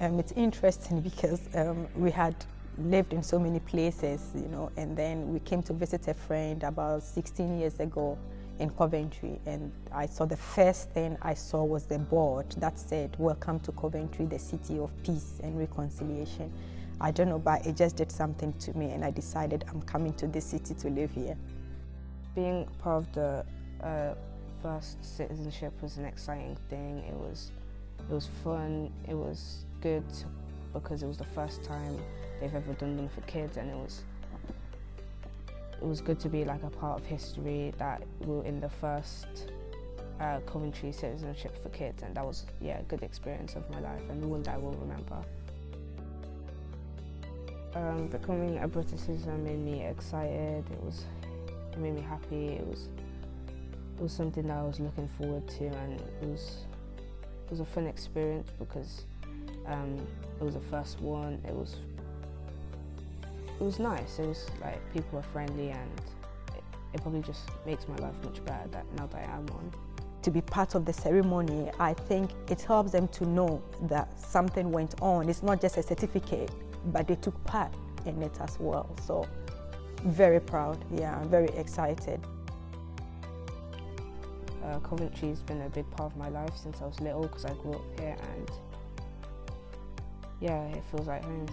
Um, it's interesting because um, we had lived in so many places, you know, and then we came to visit a friend about 16 years ago in Coventry, and I saw the first thing I saw was the board that said, Welcome to Coventry, the city of peace and reconciliation. I don't know, but it just did something to me, and I decided I'm coming to this city to live here. Being part of the uh, first citizenship was an exciting thing. It was, it was fun. It was good because it was the first time they've ever done them for kids, and it was it was good to be like a part of history that we were in the first uh, Coventry citizenship for kids and that was yeah a good experience of my life and one that I will remember. Um, becoming a British citizen made me excited, it was it made me happy, it was it was something that I was looking forward to and it was it was a fun experience because um, it was the first one, it was it was nice. It was like people were friendly and it, it probably just makes my life much better that now that I am one. To be part of the ceremony, I think it helps them to know that something went on. It's not just a certificate, but they took part in it as well. So very proud, yeah, very excited. Uh, Coventry's been a big part of my life since I was little because I grew up here and yeah, it feels like home.